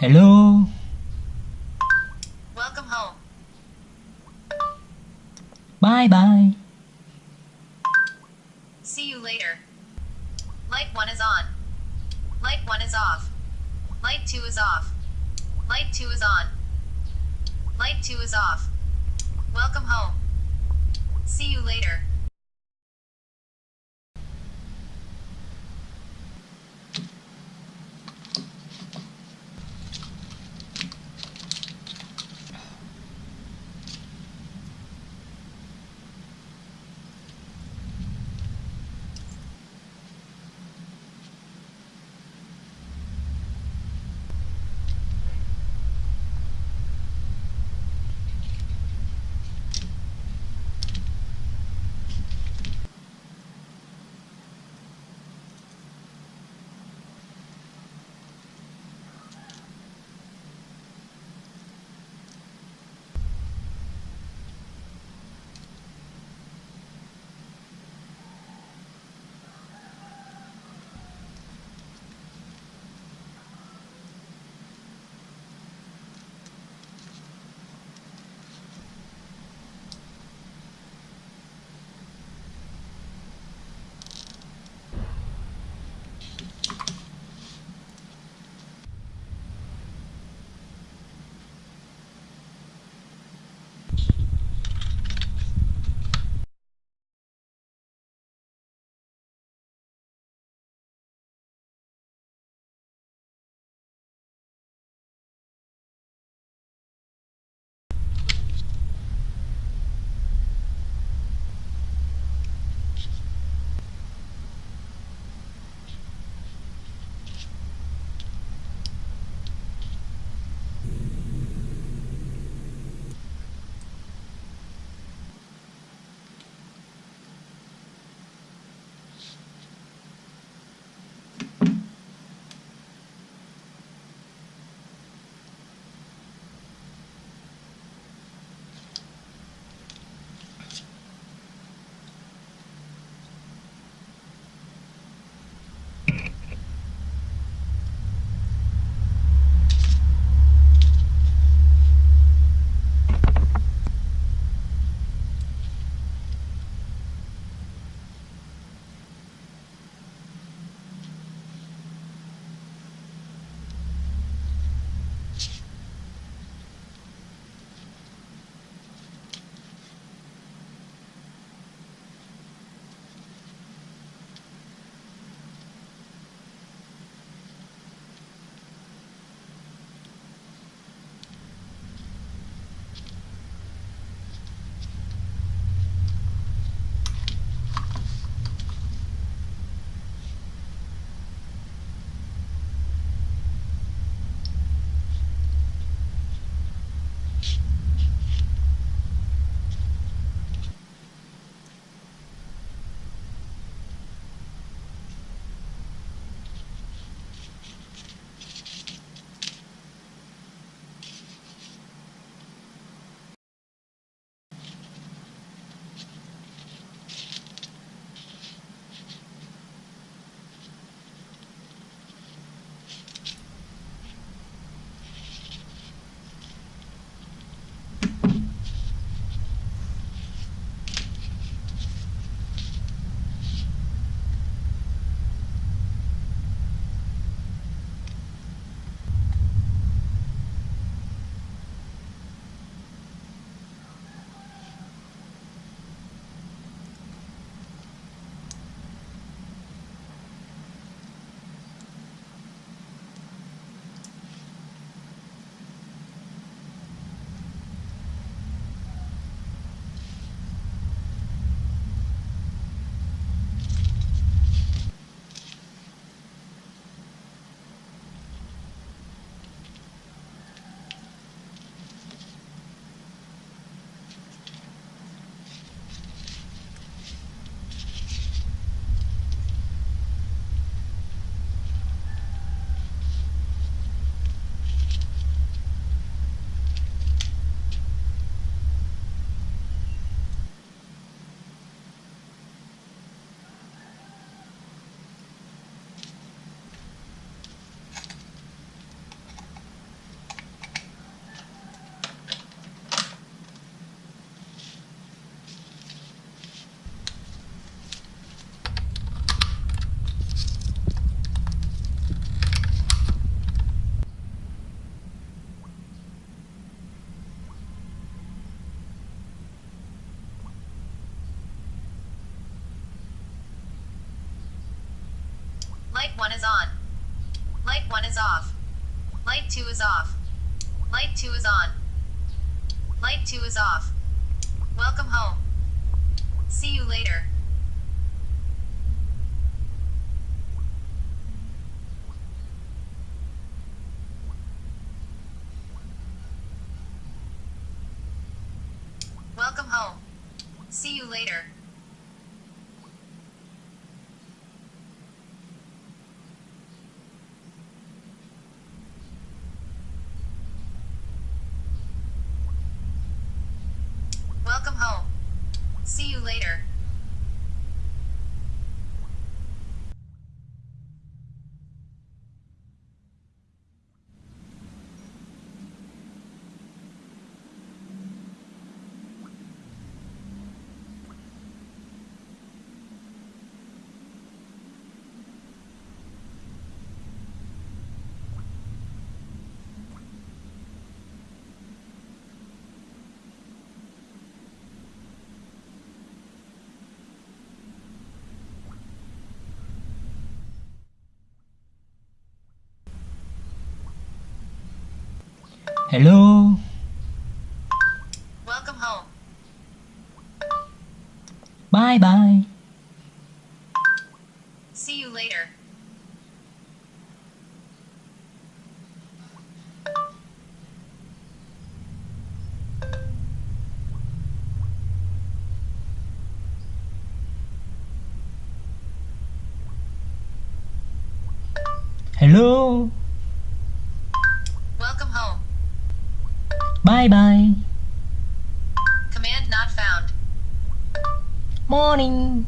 Hello Welcome home. Bye bye See you later. Light 1 is on. Light 1 is off. Light 2 is off. Light 2 is on. Light 2 is off. Welcome home. See you later. Light 1 is on. Light 1 is off. Light 2 is off. Light 2 is on. Light 2 is off. Welcome home. See you later. Welcome home. See you later. Welcome home. See you later. Hello. Welcome home. Bye bye. See you later. Hello. Welcome home. Bye bye. Command not found. Morning.